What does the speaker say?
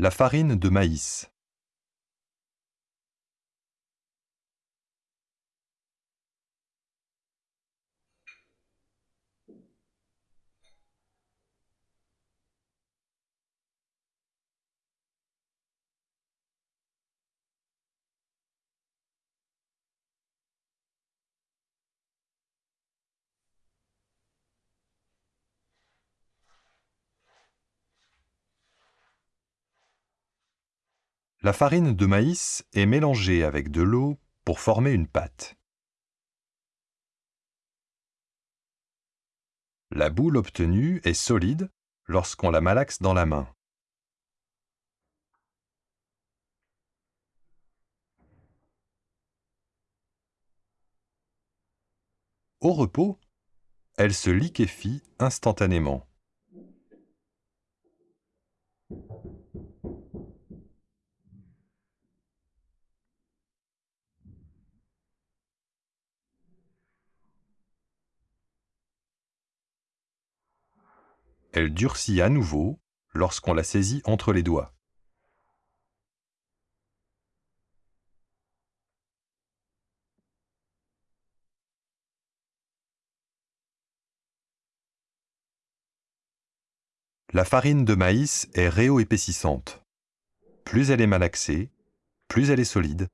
La farine de maïs. La farine de maïs est mélangée avec de l'eau pour former une pâte. La boule obtenue est solide lorsqu'on la malaxe dans la main. Au repos, elle se liquéfie instantanément. Elle durcit à nouveau lorsqu'on la saisit entre les doigts. La farine de maïs est réo-épaississante. Plus elle est malaxée, plus elle est solide,